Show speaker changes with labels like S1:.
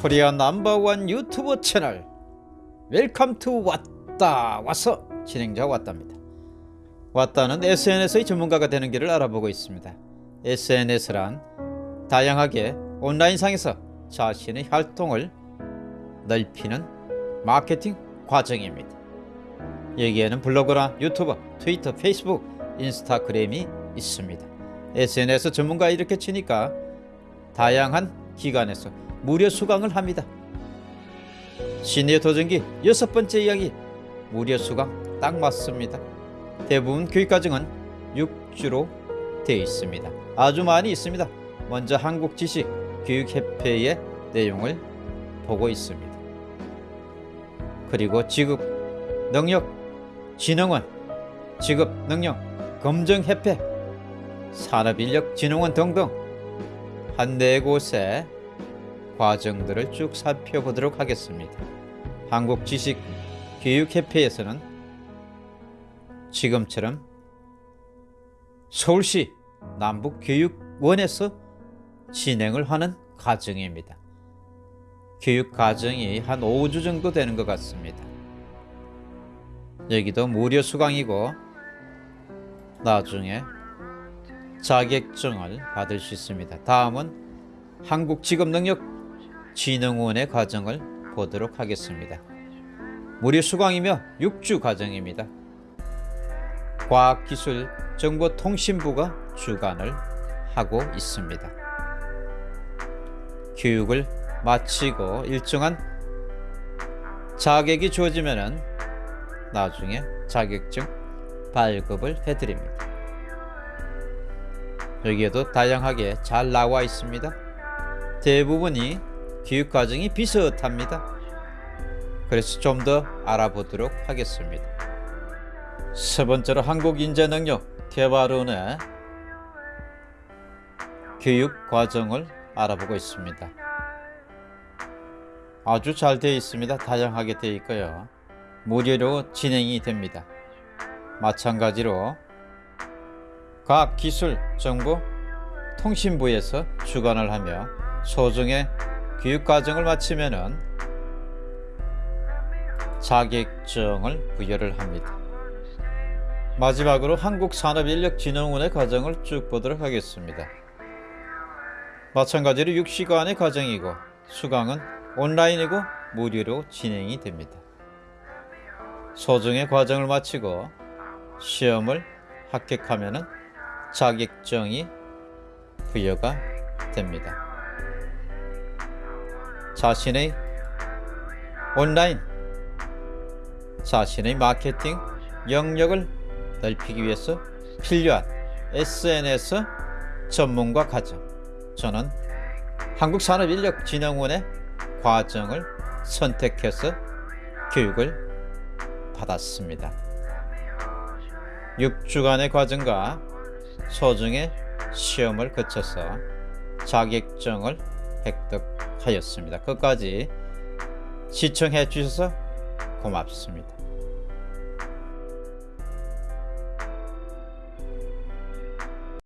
S1: Korea number one 유튜브 채널 welcome to 왔다 와서 진행자 왔답니다. 왔다는 SNS의 전문가가 되는 길을 알아보고 있습니다. SNS란 다양하게 온라인상에서 자신의 활동을 넓히는 마케팅 과정입니다. 여기에는 블로그나 유튜버, 트위터, 페이스북, 인스타그램이 있습니다. SNS 전문가 이렇게 치니까 다양한 기관에서 무료 수강을 합니다. 시니어 도전기 여섯 번째 이야기 무료 수강 딱 맞습니다. 대부분 교육과정은 6주로 되어 있습니다. 아주 많이 있습니다. 먼저 한국지식 교육협회의 내용을 보고 있습니다. 그리고 지급 능력 진흥원 직업 능력 검정협회 산업인력진흥원 등등 한네 곳의 과정들을 쭉 살펴보도록 하겠습니다. 한국지식교육협회에서는 지금처럼 서울시 남북교육원에서 진행을 하는 과정입니다. 교육 과정이 한 5주 정도 되는 것 같습니다. 여기도 무료 수강이고 나중에 자격증을 받을 수 있습니다. 다음은 한국직업능력 진흥원의 과정을 보도록 하겠습니다. 무료 수강이며 6주 과정입니다. 과학기술정보통신부가 주관을 하고 있습니다. 교육을 마치고 일정한 자격이 주어지면 나중에 자격증 발급을 해드립니다. 여기에도 다양하게 잘 나와 있습니다. 대부분이 교육 과정이 비슷합니다. 그래서 좀 더 알아보도록 하겠습니다. 세 번째로 한국인재능력 개발원의 교육 과정을 알아보고 있습니다. 아주 잘 되어 있습니다. 다양하게 되어 있고요. 무료로 진행이 됩니다. 마찬가지로 과학기술정보 통신부에서 주관을 하며 소정의 교육과정을 마치면 자격증을 부여를 합니다. 마지막으로 한국산업인력진흥원의 과정을 쭉 보도록 하겠습니다. 마찬가지로 6시간의 과정이고 수강은 온라인이고 무료로 진행이 됩니다. 소정의 과정을 마치고 시험을 합격하면 자격증이 부여가 됩니다. 자신의 온라인 자신의 마케팅 영역을 넓히기 위해서 필요한 SNS 전문가 과정 저는 한국산업인력진흥원의 과정을 선택해서 교육을 받았습니다. 6주간의 과정과 소중의 시험을 거쳐서 자격증을 획득 하였습니다. 끝까지 시청해 주셔서 고맙습니다.